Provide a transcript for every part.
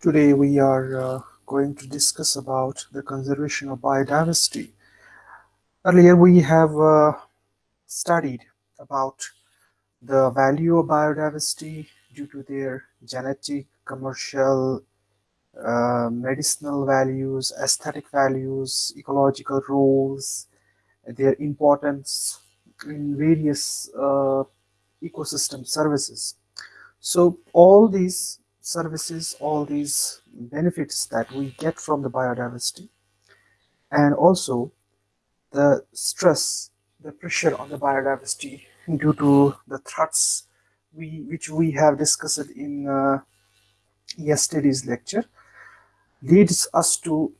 Today we are uh, going to discuss about the conservation of biodiversity. Earlier we have uh, studied about the value of biodiversity due to their genetic, commercial, uh, medicinal values, aesthetic values, ecological roles, their importance in various uh, ecosystem services. So all these services, all these benefits that we get from the biodiversity and also the stress, the pressure on the biodiversity due to the threats we, which we have discussed in uh, yesterday's lecture leads us to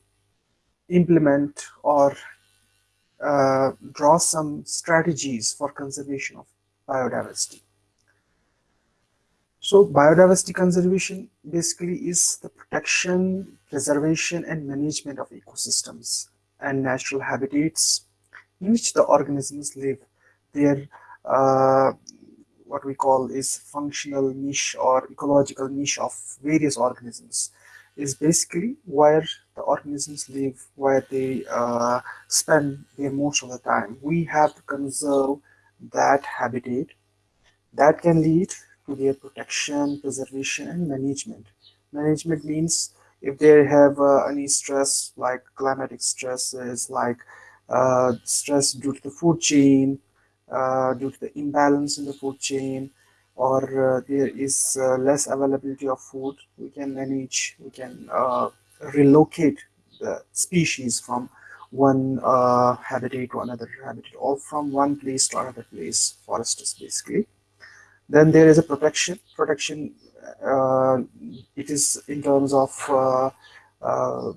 implement or uh, draw some strategies for conservation of biodiversity. So biodiversity conservation basically is the protection, preservation and management of ecosystems and natural habitats in which the organisms live. Their uh, what we call is functional niche or ecological niche of various organisms is basically where the organisms live, where they uh, spend their most of the time. We have to conserve that habitat that can lead their protection, preservation, and management. Management means if they have uh, any stress like climatic stresses, like uh, stress due to the food chain, uh, due to the imbalance in the food chain, or uh, there is uh, less availability of food, we can manage, we can uh, relocate the species from one habitat to another habitat, or from one place to another place, forests basically. Then there is a protection. Protection, uh, it is in terms of uh, uh,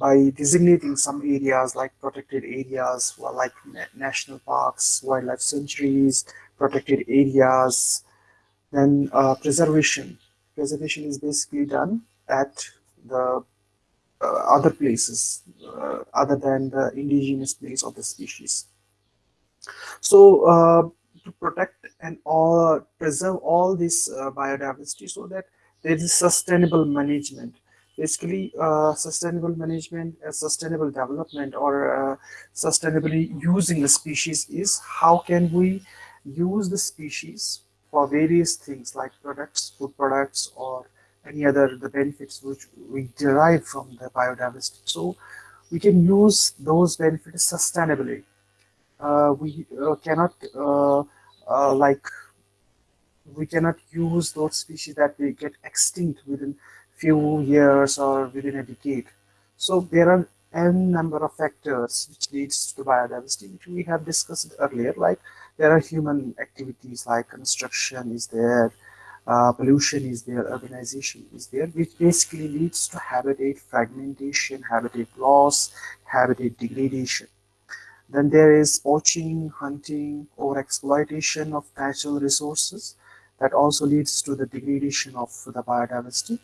by designating some areas like protected areas, like national parks, wildlife sanctuaries, protected areas. Then uh, preservation. Preservation is basically done at the uh, other places uh, other than the indigenous place of the species. So to protect and all preserve all this uh, biodiversity so that there is sustainable management. Basically uh, sustainable management uh, sustainable development or uh, sustainably using the species is how can we use the species for various things like products food products or any other the benefits which we derive from the biodiversity. So we can use those benefits sustainably. Uh, we uh, cannot uh, like we cannot use those species that will get extinct within few years or within a decade. So there are n number of factors which leads to biodiversity, which we have discussed earlier. Like there are human activities like construction is there, uh, pollution is there, urbanization is there, which basically leads to habitat fragmentation, habitat loss, habitat degradation. Then there is poaching, hunting, or exploitation of natural resources that also leads to the degradation of the biodiversity.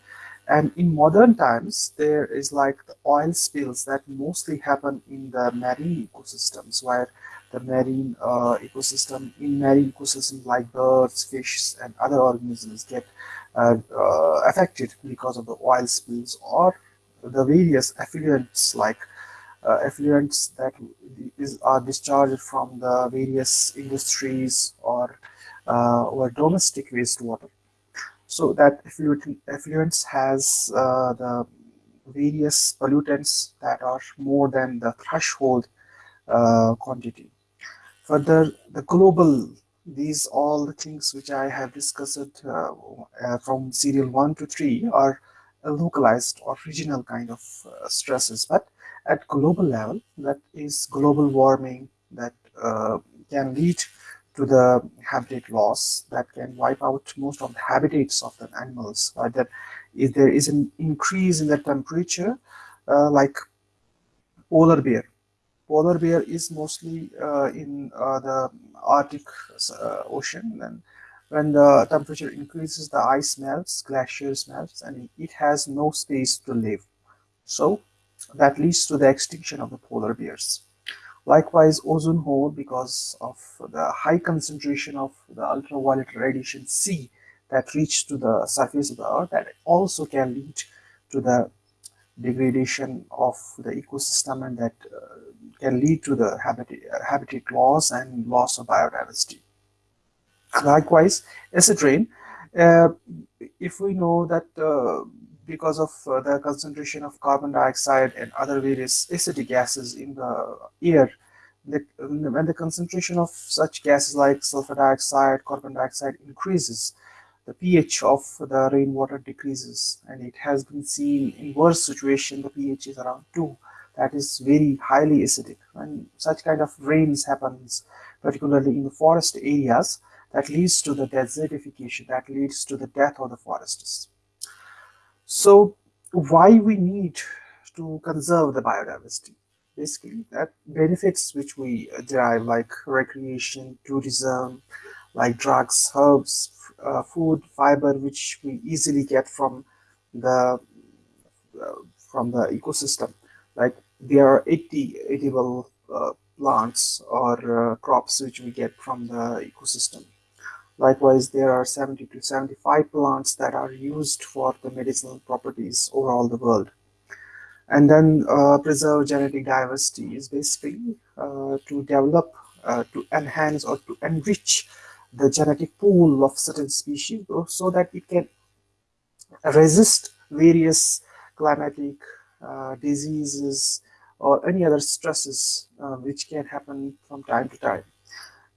And in modern times, there is like the oil spills that mostly happen in the marine ecosystems where the marine uh, ecosystem, in marine ecosystems like birds, fish, and other organisms get uh, uh, affected because of the oil spills or the various effluents like uh, effluents that is, are discharged from the various industries or uh, or domestic wastewater. So that effluent, effluents has uh, the various pollutants that are more than the threshold uh, quantity. Further, the global, these all the things which I have discussed uh, uh, from serial 1 to 3 are localized or regional kind of stresses. But at global level that is global warming that uh, can lead to the habitat loss that can wipe out most of the habitats of the animals uh, that if there is an increase in the temperature uh, like polar bear. Polar bear is mostly uh, in uh, the arctic uh, ocean and when the temperature increases the ice melts glaciers melts and it has no space to live. So that leads to the extinction of the polar bears. Likewise, ozone hole, because of the high concentration of the ultraviolet radiation C that reach to the surface of the earth, that also can lead to the degradation of the ecosystem and that uh, can lead to the habitat, habitat loss and loss of biodiversity. Likewise, acid rain, uh, if we know that uh, because of uh, the concentration of carbon dioxide and other various acidic gases in the air, the, when the concentration of such gases like sulfur dioxide, carbon dioxide increases, the pH of the rainwater decreases and it has been seen in worse situation the pH is around 2 that is very highly acidic. When such kind of rains happens particularly in the forest areas that leads to the desertification that leads to the death of the forests so why we need to conserve the biodiversity? Basically that benefits which we derive like recreation tourism like drugs herbs uh, food fiber which we easily get from the uh, from the ecosystem. Like there are 80 edible uh, plants or uh, crops which we get from the ecosystem likewise there are 70 to 75 plants that are used for the medicinal properties over all the world and then uh, preserve genetic diversity is basically uh, to develop to enhance or to enrich the genetic pool of certain species so that it can resist various climatic uh, diseases or any other stresses uh, which can happen from time to time.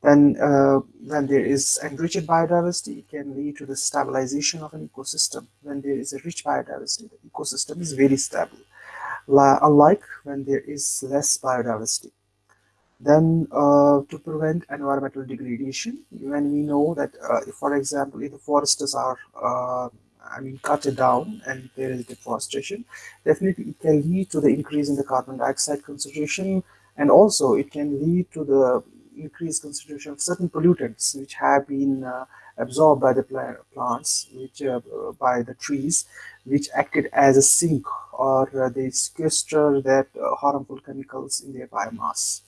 Then uh, when there is enriched biodiversity, it can lead to the stabilization of an ecosystem. When there is a rich biodiversity, the ecosystem is very stable. Unlike when there is less biodiversity. Then uh, to prevent environmental degradation, when we know that, uh, for example, if the forests are, uh, I mean, cut down and there is deforestation, definitely it can lead to the increase in the carbon dioxide concentration and also it can lead to the increased concentration of certain pollutants which have been uh, absorbed by the plants, which uh, by the trees, which acted as a sink or uh, they sequester that harmful chemicals in their biomass.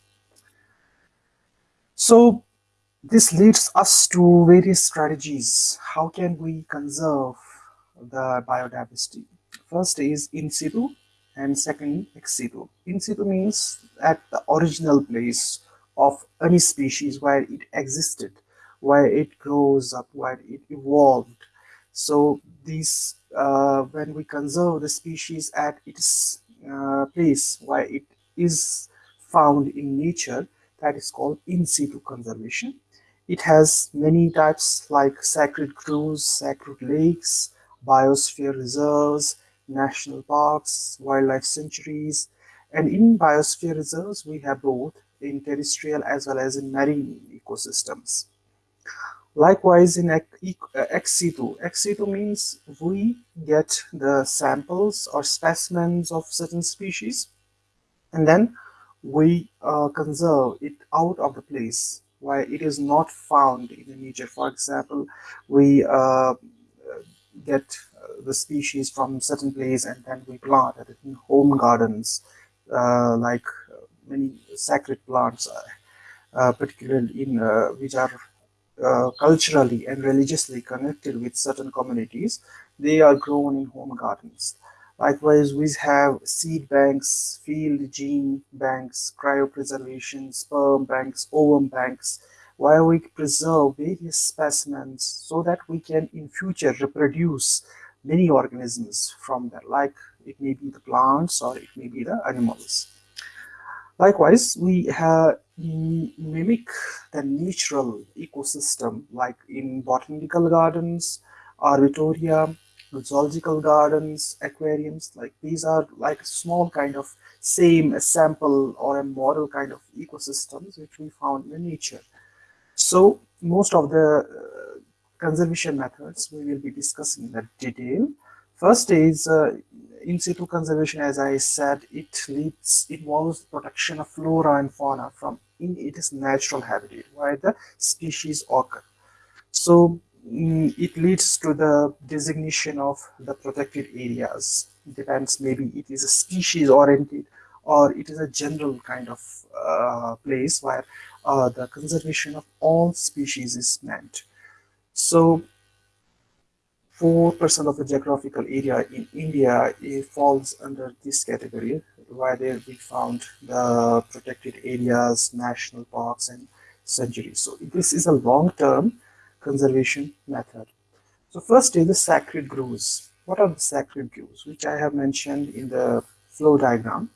So this leads us to various strategies. How can we conserve the biodiversity? First is in situ and second ex situ. In situ means at the original place of any species where it existed, where it grows up, where it evolved. So these, uh, when we conserve the species at its uh, place where it is found in nature, that is called in situ conservation. It has many types like sacred groves, sacred lakes, biosphere reserves, national parks, wildlife sanctuaries, and in biosphere reserves we have both in terrestrial as well as in marine ecosystems. Likewise in ex situ, ex situ means we get the samples or specimens of certain species and then we uh, conserve it out of the place where it is not found in the nature. For example, we uh, get the species from certain place and then we plant it in home gardens, uh, like many sacred plants, uh, particularly in which are culturally and religiously connected with certain communities. They are grown in home gardens. Likewise, we have seed banks, field gene banks, cryopreservation, sperm banks, ovum banks, where we preserve various specimens so that we can in future reproduce many organisms from that, like it may be the plants or it may be the animals. Likewise, we have mimic the natural ecosystem like in botanical gardens, arboretum, zoological gardens, aquariums, like these are like small kind of same sample or a model kind of ecosystems which we found in nature. So most of the uh, conservation methods we will be discussing in detail. First is uh, in situ conservation, as I said, it leads involves protection of flora and fauna from in its natural habitat where the species occur. So Mm, it leads to the designation of the protected areas. It depends, maybe it is a species oriented or it is a general kind of uh, place where uh, the conservation of all species is meant. So 4% of the geographical area in India eh, falls under this category, where we found the protected areas, national parks, and sanctuaries. So this is a long-term conservation method. So first is the sacred groves. What are the sacred groves? Which I have mentioned in the flow diagram.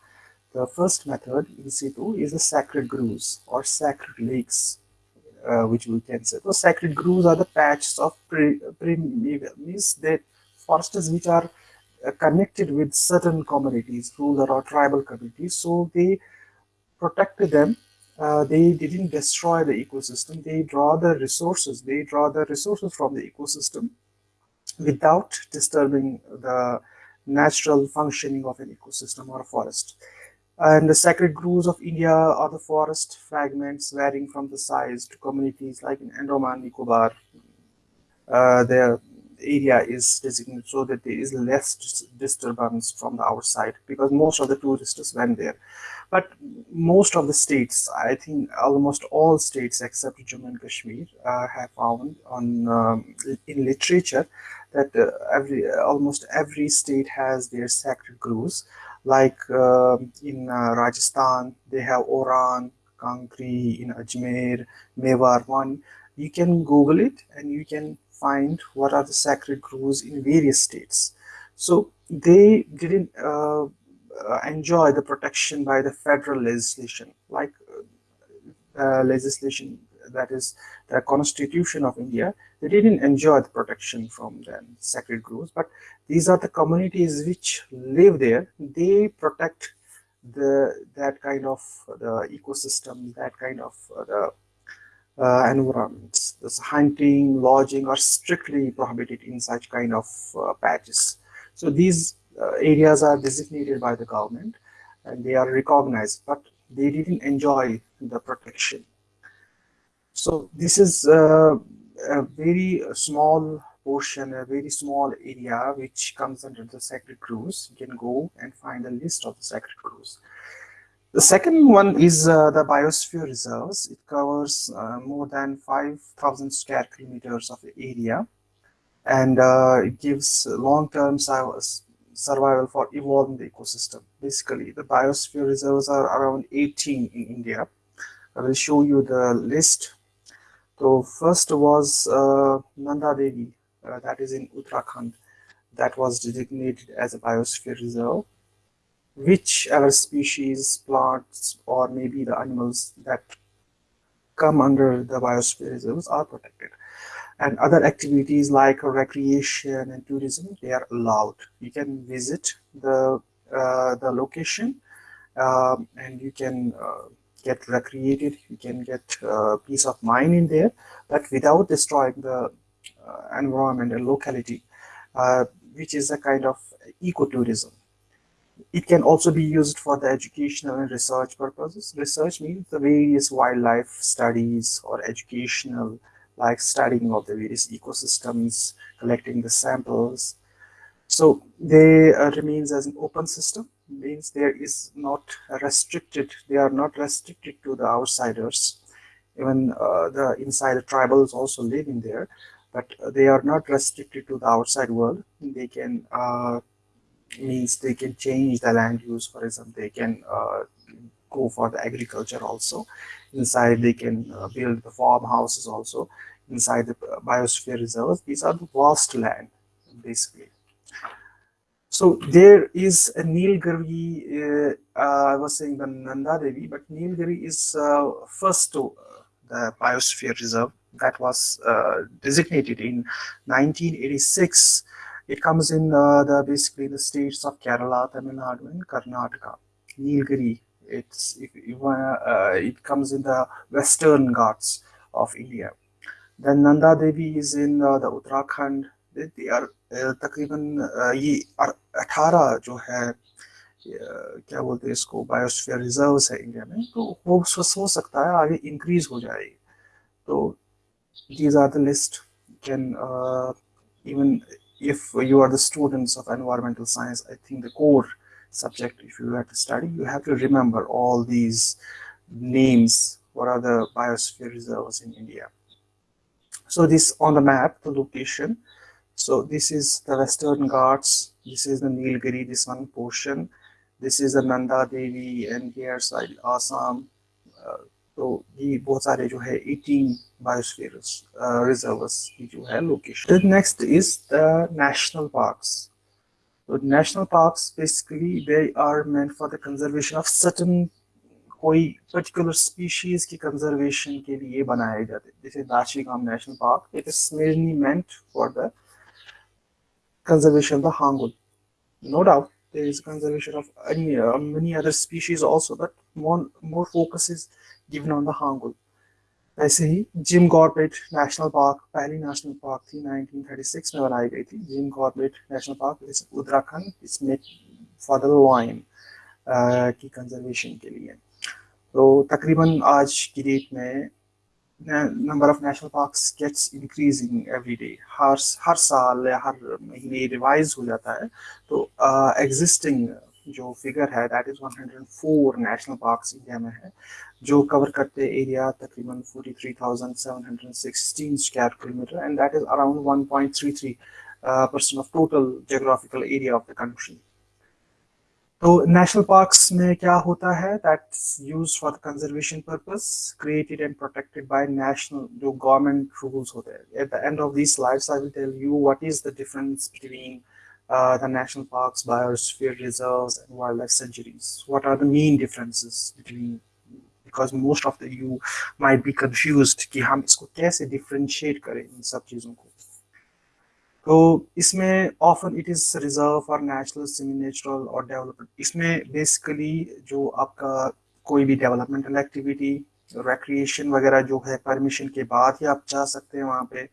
The first method in situ is the sacred groves or sacred lakes, uh, which we can say. The sacred groves are the patches of pre means that forests which are uh, connected with certain communities, rural or tribal communities. So they protected them. Uh, they didn't destroy the ecosystem. They draw the resources. They draw the resources from the ecosystem without disturbing the natural functioning of an ecosystem or a forest. And the sacred groves of India are the forest fragments varying from the size to communities like in Andaman Nicobar. Uh, their area is designated so that there is less disturbance from the outside because most of the tourists went there. But most of the states, I think almost all states except Jammu and Kashmir, uh, have found on um, in literature that uh, every almost every state has their sacred groves like uh, in uh, Rajasthan, they have Oran, Kankri, in Ajmer, Mewar one. You can Google it and you can find what are the sacred groves in various states. So they didn't uh, uh enjoy the protection by the federal legislation, like uh, legislation that is the constitution of India, they didn't enjoy the protection from the sacred groves, but these are the communities which live there. They protect the that kind of the ecosystem, that kind of uh, the uh, environments. This hunting, lodging are strictly prohibited in such kind of uh, patches. So these uh, areas are designated by the government and they are recognized, but they didn't enjoy the protection. So this is uh, a very small portion, a very small area which comes under the sacred groves. You can go and find a list of the sacred groves. The second one is uh, the biosphere reserves. It covers uh, more than 5,000 square kilometers of area and uh, it gives long-term survival for evolving the ecosystem. Basically, the biosphere reserves are around 18 in India. I will show you the list so first was uh, Nanda Devi, uh, that is in Uttarakhand, that was designated as a biosphere reserve. which Whichever species, plants, or maybe the animals that come under the biosphere reserves are protected. And other activities like recreation and tourism, they are allowed. You can visit the uh, the location um, and you can uh, get recreated, you can get uh, peace of mind in there, but without destroying the uh, environment and locality, uh, which is a kind of ecotourism. It can also be used for the educational and research purposes. Research means the various wildlife studies or educational, like studying of the various ecosystems, collecting the samples. So they uh, remains as an open system means there is not restricted they are not restricted to the outsiders. Even uh, the inside the tribals also live in there but they are not restricted to the outside world. They can uh, means they can change the land use for example they can uh, go for the agriculture also. Inside they can uh, build the farmhouses also. Inside the biosphere reserves these are the vast land basically so there is a Nilgiri, uh, uh, I was saying the Nanda Devi, but Nilgiri is uh, first to uh, the biosphere reserve that was uh, designated in 1986. It comes in uh, the basically the states of Kerala, Tamil Nadu, and Karnataka. Nilgiri, it's if it comes in the Western Ghats of India. Then Nanda Devi is in the Uttarakhand. तकरीबन ये अठारह जो है क्या बोलते हैं इसको biosphere reserves है इंडिया में तो वो हो सकता है, आगे इंक्रीज हो जाएगी। तो these are the list can even if you are the students of environmental science I think the core subject if you have to study you have to remember all these names where are the biosphere reserves in India so this on the map the location so this is the western ghats this is the nilgiri this one portion this is the nanda devi and here side assam uh, तो ये बहुत सारे जो है 18 बायोस्फीयर्स reserves की जो है location next is the national parks तो national parks basically they are meant for the conservation of certain कोई पर्टिकुलर स्पीशीज की कंजर्वेशन के लिए बनाए जाते हैं जैसे Dachigam national park it is mainly meant for the conservation of the hangul no doubt there is conservation of any, uh, many other species also but more more focus is given on the hangul ऐसे ही Jim Corbett national park पहली national park थी 1936 में बनाई गई थी Jim Corbett national park Uttarakhand इसमें for the lion की कंजर्वेशन के लिए तो तकरीबन आज की डेट में number of national parks gets increasing every day हर हर साल या हर महीने रिवाइज हो जाता है। तो एग्जिस्टिंग uh, जो फिगर है that is 104 national parks India में है जो कवर करते एरिया तकरीबन 43,716 square kilometre and that is around 1.33 percent of total geographical area of the country तो नेशनल पार्क्स में क्या होता है that's used for the conservation purpose created and protected by national जो गवर्नमेंट रूल्स होते हैं at the end of this slides I will tell you what is the difference between uh, the national parks, biosphere reserves, and wildlife sanctuaries? What are the main differences between? Because most of the you might be confused कि हम इसको कैसे differentiate करें इन सब चीज़ों को तो इसमें often it is reserve for natural semi natural और डेवलपमेंट इसमें बेसिकली जो आपका कोई भी डेवलपमेंटल एक्टिविटी रेक्रिएशन वगैरह जो है परमिशन के बाद ही आप जा सकते हैं वहाँ पे।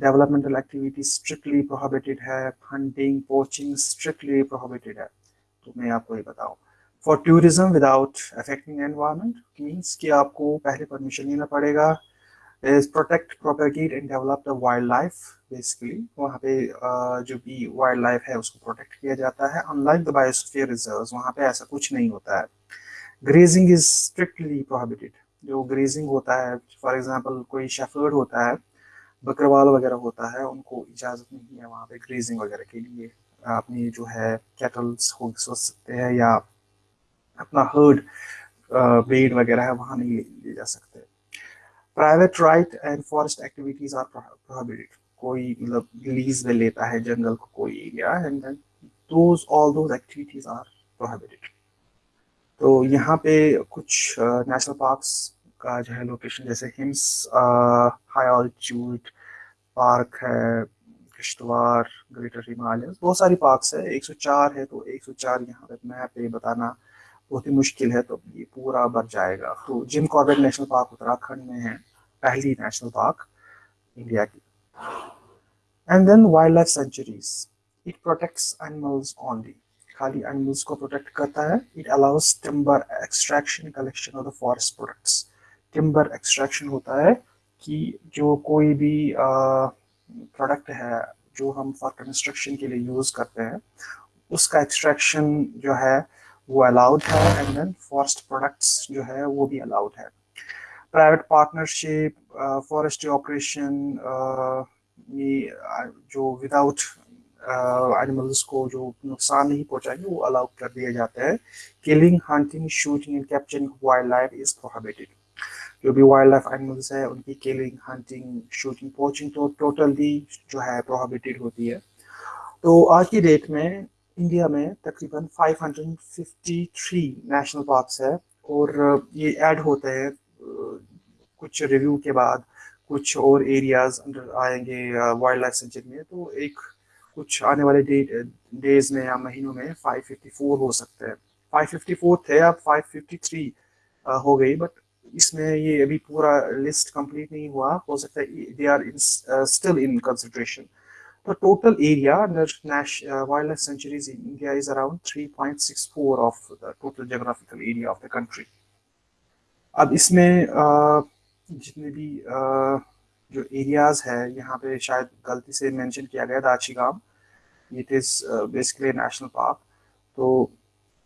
डेवलपमेंटल एक्टिविटी स्ट्रिक्टली प्रोहिबिटेड है। हंटिंग पोचिंग स्ट्रिक्टली प्रोहिबिटेड है। तो मैं आपको ये बताऊँ। For tourism without affecting environment means कि आपको पहले परमिशन लेना पड़ेगा। Is protect propagate and develop the wildlife basically वहाँ पे जो भी wildlife है उसको protect किया जाता है unlike the biosphere reserves वहाँ पे ऐसा कुछ नहीं होता है grazing is strictly prohibited जो grazing होता है for example कोई shepherd होता है बकरवाल वगैरह होता है उनको इजाज़त नहीं है वहाँ पे ग्रेजिंग वगैरह के लिए अपनी जो है कैटल्स हो सकते हैं या अपना हर्ड बेड वगैरह है वहाँ नहीं ले जा सकते private right and forest activities are prohibited कोई मतलब लीज में लेता है जंगल को कोई area and then those all those activities are prohibited तो यहाँ पे कुछ नेशनल uh, पार्क्स का जो है लोकेशन जैसे हिम्स हाई ऑल्टीट्यूड पार्क है किश्तवार ग्रेटर हिमालय बहुत सारी पार्क्स है। 104 है तो 104 यहाँ पे मैप पे बताना बहुत ही मुश्किल है तो ये पूरा भर जाएगा। तो Jim Corbett national park Uttarakhand में है। पहली नेशनल पार्क इंडिया की and then wild life sanctuaries it protects animals only खाली एनिमल्स को प्रोटेक्ट करता है it allows timber extraction collection of the forest products timber extraction होता है कि जो कोई भी प्रोडक्ट है जो हम फॉर कंस्ट्रक्शन के लिए यूज़ करते हैं उसका एक्सट्रैक्शन जो है वो अलाउड है एंड देन फॉरेस्ट प्रोडक्ट्स जो है वो भी अलाउड है प्राइवेट पार्टनरशिप फॉरेस्ट्री ऑपरेशन जो विदाउट एनिमल्स को जो नुकसान नहीं पहुंचाएँगे, वो अलाउ कर दिया जाता है। Killing hunting shooting and capturing wild life is prohibited जो भी वाइल्ड लाइफ एनिमल्स है, उनकी किलिंग हंटिंग शूटिंग पोचिंग तो टोटली जो है प्रोहिबिटेड होती है। तो आज की डेट में इंडिया में तकरीबन 553 नेशनल पार्क्स है और ये ऐड होते हैं कुछ रिव्यू के बाद कुछ और एरियाज़ अंडर आएँगे वाइल्ड लाइफ सेंचुरी में तो एक कुछ आने वाले डे डेज़ में या महीनों में 554 हो सकते हैं। 554 थे, अब 553 हो गई बट इसमें ये अभी पूरा लिस्ट कंप्लीट नहीं हुआ। हो सकता है they are still in consideration तो total area under wild life sanctuaries in India is around 3.64 of the total geographical area of the country अब इसमें जितने भी जो एरियाज़ है, यहाँ पे शायद गलती से मेंशन किया गया Dachigam it is basically national park तो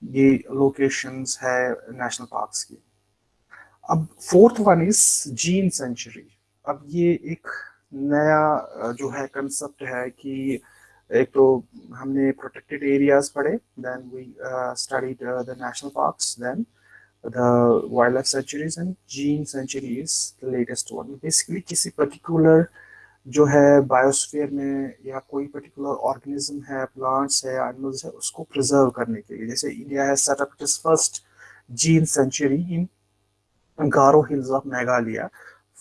ये लोकेशंस है नेशनल पार्क्स की। अब fourth one is gene sanctuary अब ये एक नया जो है कंसेप्ट है कि एक तो हमने प्रोटेक्टेड एरियाज़ पढ़े then we studied the national parks then wild life sanctuaries and gene sanctuary is the latest one basically किसी पर्टिकुलर जो है बायोस्फीयर में या कोई पर्टिकुलर ऑर्गेनिज्म है प्लांट्स है एनिमल्स है, उसको प्रिजर्व करने के लिए। जैसे इंडिया है set up it is first gene sanctuary in Garo hills of Meghalaya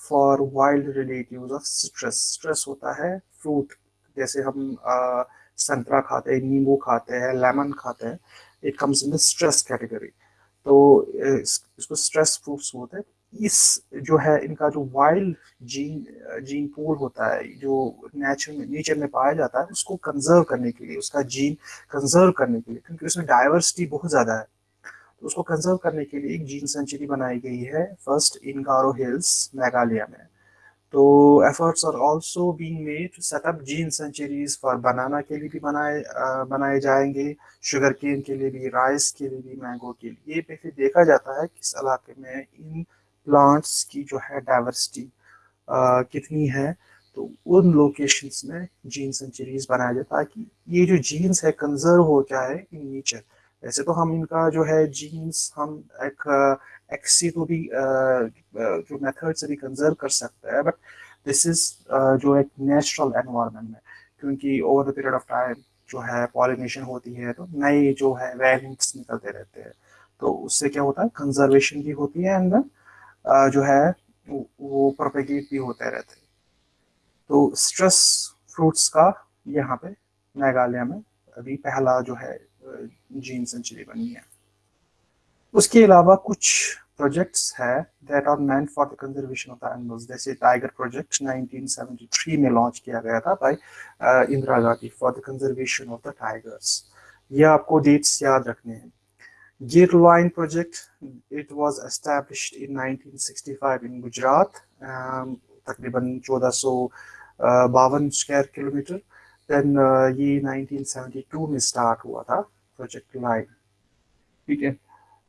for wild relative of citrus citrus होता है फ्रूट जैसे हम संतरा खाते हैं, नींबू खाते हैं लेमन खाते हैं। It comes in the citrus category तो इस, इसको स्ट्रेस प्रूफ होते हैं। इस जो है इनका जो वाइल्ड जीन जीन पूल होता है जो नेचर में नेचर में पाया जाता है उसको कंजर्व करने के लिए उसका जीन कंजर्व करने के लिए क्योंकि उसमें डाइवर्सिटी बहुत ज़्यादा है। तो उसको कंजर्व करने के लिए एक जीन सेंचुरी बनाई गई है first in Garo hills Meghalaya में। तो efforts are also being made to set up gene sanctuaries for banana के लिए भी बनाए बनाए जाएँगे शुगर केन के लिए भी राइस के लिए भी मैंगो के लिए। ये पे फिर देखा जाता है किस इलाके में इन प्लांट्स की जो है डाइवर्सिटी कितनी है। तो उन लोकेशंस में जीन सेंचुरीज बनाया है ताकि ये जो जीन्स है कंजर्व हो जाए इन नेचर वैसे तो हम इनका जो है जीन्स हम एक एक्सी को भी जो मेथड से भी कंजर्व कर सकते हैं बट दिस इज़ जो एक नेचुरल एनवायरनमेंट में, क्योंकि over the period of time जो है पॉलिनेशन होती है तो नए जो है वेरिएंट्स निकलते रहते हैं। तो उससे क्या होता है? कंजर्वेशन भी होती है एंड जो है वो प्रोपेगेट भी होते रहते हैं। तो स्ट्रेस फ्रूट्स का यहाँ पे मेघालय में अभी पहला जो है जीन सेंचुरी बनी है। उसके अलावा कुछ प्रोजेक्ट्स है that are meant for the conservation of the animals जैसे टाइगर प्रोजेक्ट 1973 में लॉन्च किया गया था by Indira Gandhi for the conservation of the tigers ये आपको डेट्स याद रखने हैं। Gir Line project, it was established in 1965 in Gujarat, um, तकरीबन 1452 बावन स्क्वायर किलोमीटर देन ये 1972 में स्टार्ट हुआ था प्रोजेक्ट लाइन ठीक है?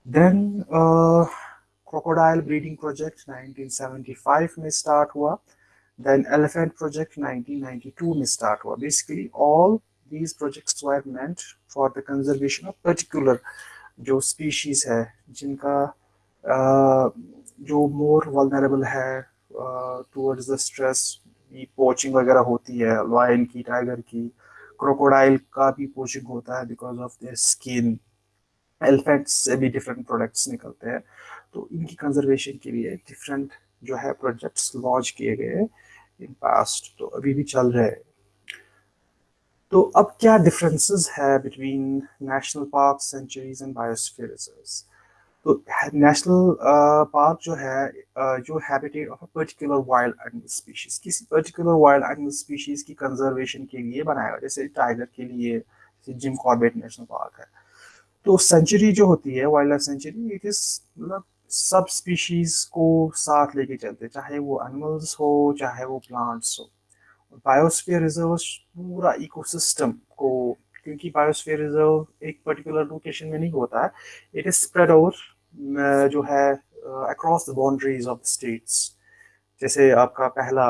देन क्रोकोडाइल ब्रीडिंग प्रोजेक्ट 1975 में स्टार्ट हुआ। देन एलिफेंट प्रोजेक्ट 1992 में स्टार्ट हुआ। Basically all these projects were meant for the conservation of particular जो स्पीशीज है, जिनका जो मोर वलनरेबल है टूवर्ड्स द स्ट्रेस पोचिंग वगैरह होती है लायन की टाइगर की क्रोकोडाइल का भी पोचिंग होता है because of their skin elephants से भी डिफरेंट प्रोडक्ट्स निकलते हैं। तो इनकी कंजर्वेशन के लिए डिफरेंट जो है प्रोजेक्ट्स लॉन्च किए गए इन पास्ट तो अभी भी चल रहे तो अब क्या डिफरेंसेस है between national park sanctuaries and biosphere reserves तो नेशनल पार्क uh, जो है uh, जो habitat of a particular wild animal species किसी पर्टिकुलर वाइल्ड एनिमल स्पीशीज की कंजर्वेशन के लिए बनाया गया। जैसे टाइगर के लिए जैसे जिम कॉर्बेट नेशनल पार्क है। तो सेंचुरी जो होती है wild life sanctuary it is मतलब सब स्पीशीज को साथ लेके चलते चाहे वो एनिमल्स हो, चाहे वो प्लांट्स हो। बायोस्फीयर रिज़र्व पूरा इकोसिस्टम को, क्योंकि बायोस्फीयर रिज़र्व एक पर्टिकुलर लोकेशन में नहीं होता है इट इज़ स्प्रेड ओवर जो है across the boundaries of states जैसे आपका पहला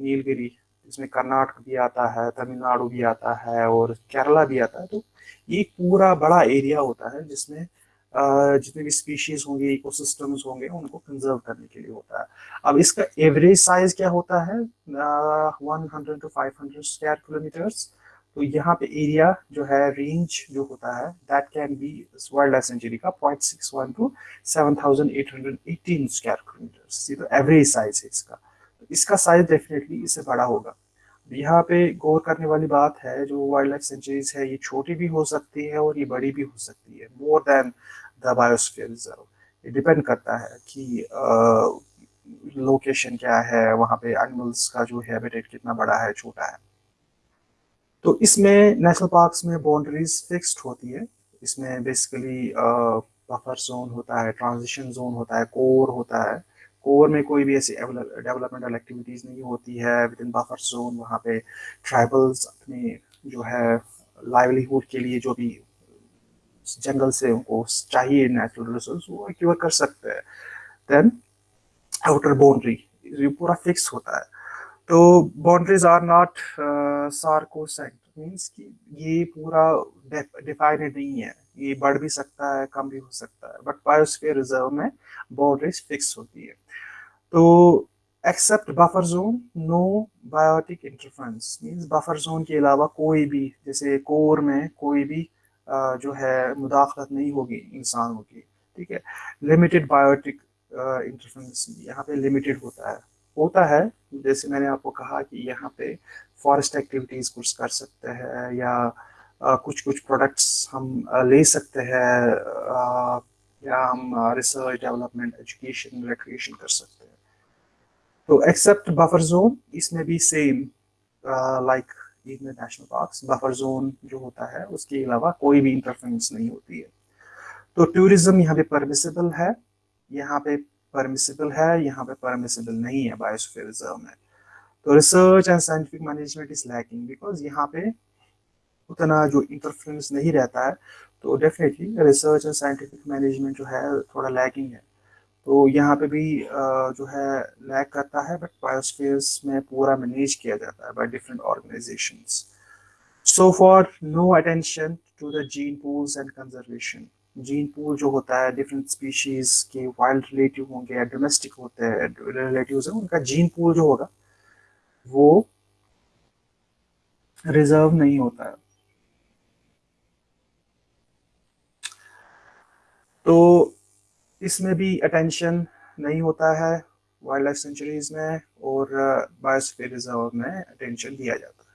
नीलगिरी इसमें कर्नाटक भी आता है, तमिलनाडु भी आता है, और केरला भी आता है तो ये पूरा बड़ा एरिया होता है जिसमें जितने भी स्पीशीज होंगे इकोसिस्टम्स होंगे, उनको कंजर्व करने के लिए होता है। अब इसका एवरेज साइज़ क्या होता है? One hundred to five hundred kilometres तो यहाँ पे एरिया जो है रेंज जो होता है that can be wild life sanctuary का point six one to seven thousand eight hundred eighteen square kilometre ये तो एवरेज साइज़ है इसका। तो इसका साइज़ डेफिनेटली इससे बड़ा होगा। यहाँ पे गौर करने वाली बात है, जो वाइल्ड लाइफ सेंचुरीज है, ये छोटी भी हो सकती है और ये बड़ी भी हो सकती है more than the biosphere reserve ये डिपेंड करता है कि लोकेशन क्या है, वहाँ पे एनिमल्स का जो हैबिटेट कितना बड़ा है, छोटा है। तो इसमें नेशनल पार्क्स में बाउंड्रीज फिक्स्ड होती है। इसमें बेसिकली बफर जोन होता है ट्रांजिशन जोन होता है कोर होता है। कोर में कोई भी ऐसी डेवलपमेंटल एक्टिविटीज़ नहीं होती है विद इन बफर जोन वहाँ पे ट्राइबल्स अपने जो है लाइवलीहुड के लिए जो भी जंगल से उनको चाहिए नेचुरल रिसोर्स वो एक्यूर कर सकते हैं। देन आउटर बाउंड्री ये पूरा फिक्स होता है। तो boundaries are not sacrosanct means कि ये पूरा डिफाइनेड नहीं है। ये बढ़ भी सकता है, कम भी हो सकता है बट बायोस्फीयर रिज़र्व में बाउंड्रीज फिक्स होती है। तो except buffer zone no biotic interference means buffer zone के अलावा कोई भी, जैसे कोर में कोई भी जो है मुदाखलत नहीं होगी इंसानों की, ठीक है? लिमिटेड बायोटिक इंटरफ्रेंस यहाँ पे लिमिटेड होता है। होता है, जैसे मैंने आपको कहा कि यहाँ पे फॉरेस्ट एक्टिविटीज़ कुछ कर सकते हैं या कुछ कुछ प्रोडक्ट्स हम ले सकते हैं या हम रिसर्च डेवलपमेंट एजुकेशन रिक्रिएशन कर सकते हैं। तो एक्सेप्ट बफर जोन इसमें भी same like in national parks buffer zone जो होता है, उसके अलावा कोई भी इंटरफेरेंस नहीं होती है। तो टूरिज़्म यहाँ पे परमिसिबल है, यहाँ पे परमिसिबल है, यहाँ पे परमिसिबल नहीं है बायोस्फीयर रिज़र्व में। तो research and scientific management is lacking because यहाँ पे उतना जो इंटरफ्रेंस नहीं रहता है तो definitely research and scientific management जो है थोड़ा लैकिंग है। तो यहाँ पे भी जो है लैक करता है बट बायोस्फीयर्स में पूरा मैनेज किया जाता है by different organisations so for no attention to the gene pools and conservation gene pool जो होता है डिफरेंट स्पीशीज के वाइल्ड रिलेटिव होंगे या डोमेस्टिक होते हैं रिलेटिव है, उनका जीन पूल जो होगा, वो रिज़र्व नहीं होता है। तो इसमें भी अटेंशन नहीं होता है वाइल्ड लाइफ सेंचुरीज में और बायोस्फीयर रिज़र्व में अटेंशन दिया जाता है।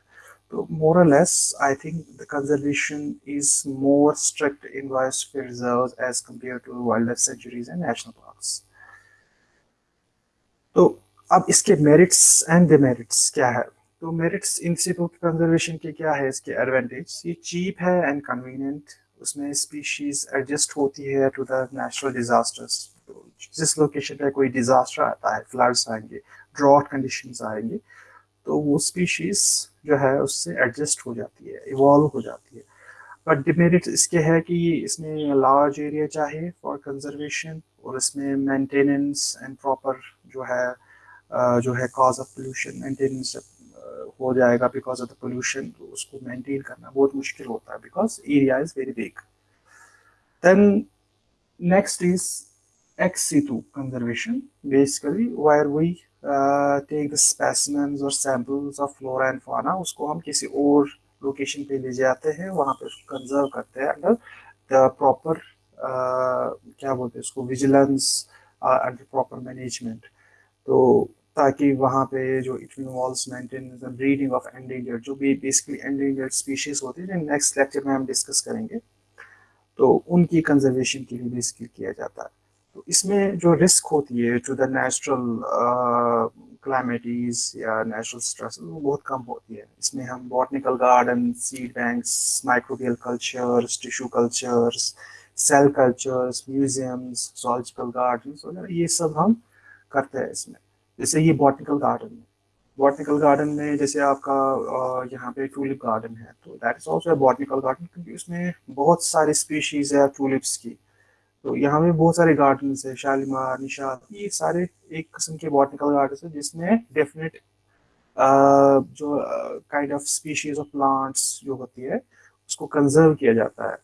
तो more less I think the conservation is more strict in biosphere reserve as compare to wild life sanctuaries and national parks तो अब इसके मेरिट्स एंड डिमेरिट्स क्या है? तो मेरिट्स इंस्टीट्यूट कंजर्वेशन के क्या है इसके एडवांटेज ये चीप है एंड कन्वीनियंट उसमें स्पीशीज एडजस्ट होती है टू द नेचुरल डिजास्टर्स जिस लोकेशन पे कोई डिजास्टर आता है फ्लड्स आएँगे ड्रॉट कंडीशन आएँगे तो वो स्पीशीज जो है उससे एडजस्ट हो जाती है इवॉल्व हो जाती है. बट डिमेरिट इसके है कि इसमें लार्ज एरिया चाहिए फॉर कंजर्वेशन और इसमें मेंटेनेंस एंड प्रॉपर जो है जो है कॉज ऑफ़ पोल्यूशन मेंटेनेंस हो जाएगा बिकॉज़ ऑफ़ द पोल्यूशन तो उसको मेंटेन करना बहुत मुश्किल होता है because area is very big then next is ex situ conservation. Basically where we uh, take the specimens or samples of flora and उसको हम किसी और लोकेशन पे ले जाते हैं वहाँ पे उसको कंजर्व करते हैं अंडर द प्रॉपर क्या बोलते हैं उसको विजिलेंस अंडर प्रॉपर मैनेजमेंट तो ताकि वहाँ पे जो it involves maintenance and breeding of endangered जो भी बेसिकली एंडेंजर्ड स्पीशीज होती है नेक्स्ट लेक्चर में हम डिस्कस करेंगे। तो उनकी कंजर्वेशन के लिए बेसिकली किया जाता है। तो इसमें जो रिस्क होती है टू द नेचुरल क्लाइमेटीज या नेचुरल स्ट्रेस वो बहुत कम होती है। इसमें हम botanical garden seed banks microbial cultures tissue cultures cell cultures museums zoological garden वगैरह, ये सब हम करते हैं इसमें। जैसे ये बॉटनिकल गार्डन है। बॉटनिकल गार्डन में जैसे आपका यहाँ पे टूलिप गार्डन है तो that is also botanical garden क्योंकि उसमें बहुत सारी स्पीशीज है टूलिप्स की। तो यहाँ पे बहुत सारे गार्डन है, शालीमार निशाद ये सारे एक किस्म के बॉटनिकल गार्डन है जिसमें डेफिनेट जो kind of species of plants जो होती है, उसको कंजर्व किया जाता है।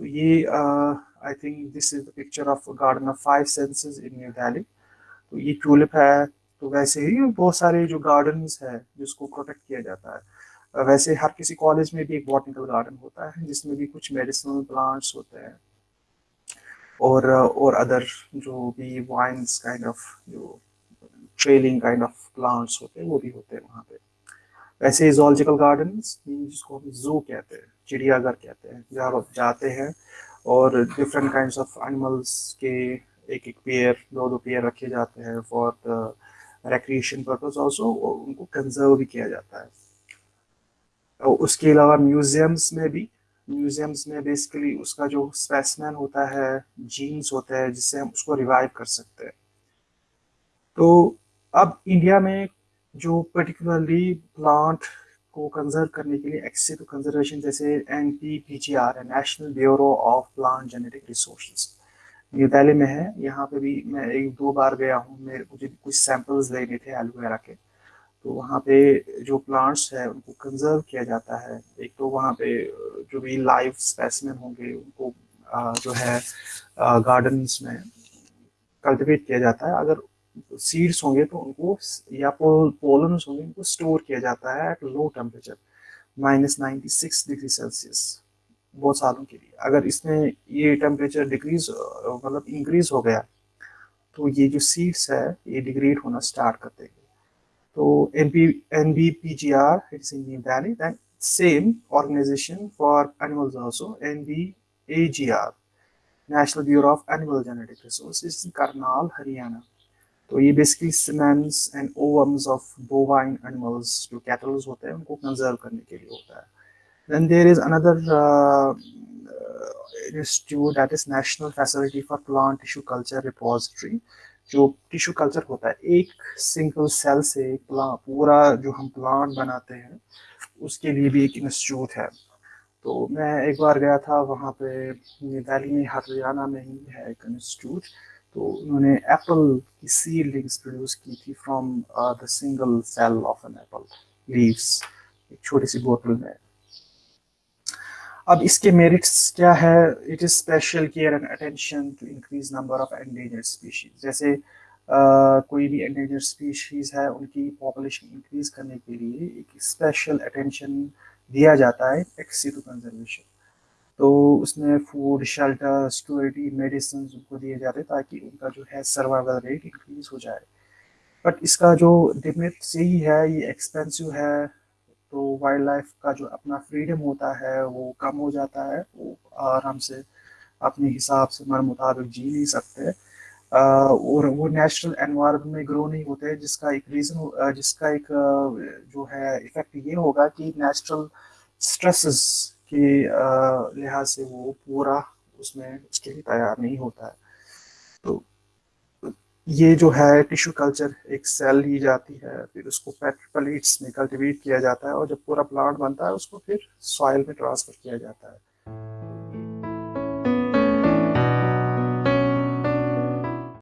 तो ये I think this is the picture of garden of five senses in New Delhi तो ये टूलिप है तो वैसे ही बहुत सारे जो गार्डन्स है, जिसको प्रोटेक्ट किया जाता है। वैसे हर किसी कॉलेज में भी एक बॉटनिकल गार्डन होता है, जिसमें भी कुछ मेडिसिनल प्लांट्स होते हैं। और और अदर जो भी वाइन्स काइंड ऑफ़ जो ट्रेलिंग काइंड ऑफ़ प्लांट्स होते हैं, वो भी होते हैं वहाँ पे। वैसे जोलॉजिकल गार्डन जिसको हम जू कहते हैं, चिड़ियाघर कहते हैं, जहाँ आप जाते हैं और डिफरेंट काइंड ऑफ़ एनिमल्स के एक एक पेयर दो दो पेयर रखे जाते हैं for the recreation purpose also उनको कंजर्व भी किया जाता है। और उसके अलावा म्यूजियम्स में भी म्यूजियम्स में बेसिकली उसका जो स्पेसमैन होता है जीन्स होता है, जिससे हम उसको रिवाइव कर सकते हैं। तो अब इंडिया में जो पर्टिकुलरली प्लांट को कंजर्व करने के लिए एक्सेस टू कंजर्वेशन जैसे N P P G R है national bureau of plant genetic resources New Delhi में है, यहाँ पे भी मैं एक दो बार गया हूँ, मेरे मुझे कुछ सैंपल्स लेने थे एलोवेरा के। तो वहाँ पे जो प्लांट्स है, उनको कंजर्व किया जाता है। एक तो वहाँ पे, जो भी लाइव स्पेसिमेन होंगे, उनको जो है गार्डन्स में कल्टिवेट किया जाता है। अगर सीड्स होंगे तो उनको या पोल पोलन्स होंगे, उनको स्टोर किया जाता है at low temperature minus ninety six degree Celsius बहुत सालों के लिए। अगर इसमें ये टेम्परेचर डिक्रीज मतलब इंक्रीज हो गया तो ये जो सीड्स है, ये डिग्रेड होना स्टार्ट कर देंगे। तो N P N B P G R it's in new then same organisation for animals also N B A G R national bureau of animal genetic resources Karnal Haryana तो ये basically semens and ovums of bovine animals जो cattles होते हैं, उनको कंजर्व करने के लिए होता है। Then there is another institute that is national facility for plant tissue culture repository जो टिश्यू कल्चर होता है। एक सिंगल सेल से पूरा जो हम प्लांट बनाते हैं, उसके लिए भी एक इंस्टीट्यूट है। तो मैं एक बार गया था, वहाँ पे दिल्ली में हरियाणा में ही है एक इंस्टीट्यूट तो उन्होंने एप्पल की सीडलिंग्स प्रोड्यूस की थी from the single cell of an apple leaves एक छोटी सी बोतल में। अब इसके मेरिट्स क्या है? It is special care and attention to increase number of endangered species जैसे uh, कोई भी एंडेंजर्ड स्पीशीज है उनकी पॉपुलेशन इंक्रीज करने के लिए एक स्पेशल अटेंशन दिया जाता है एक्सीटू कंजर्वेशन तो उसमें फ़ूड शेल्टर सिक्योरिटी मेडिसिन उनको दिए जाते हैं ताकि उनका जो है सर्वाइवल रेट इंक्रीज हो जाए। बट इसका जो डिमिट यही है ये एक्सपेंसिव है तो वाइल्ड लाइफ का जो अपना फ्रीडम होता है, वो कम हो जाता है। वो आराम से अपने हिसाब से मन मुताबिक जी नहीं सकते। और वो नेचुरल एनवायरनमेंट में ग्रो नहीं होते, जिसका एक रीज़न जिसका एक जो है इफ़ेक्ट ये होगा कि नेचुरल स्ट्रेसेस के लिहाज से वो पूरा उसमें उसके लिए तैयार नहीं होता है। तो ये जो है टिश्यू कल्चर एक सेल ली जाती है, फिर उसको पेट्रोप्लेट्स में कल्टिवेट किया जाता है और जब पूरा प्लांट बनता है, उसको फिर सॉइल में ट्रांसफ़र किया जाता है।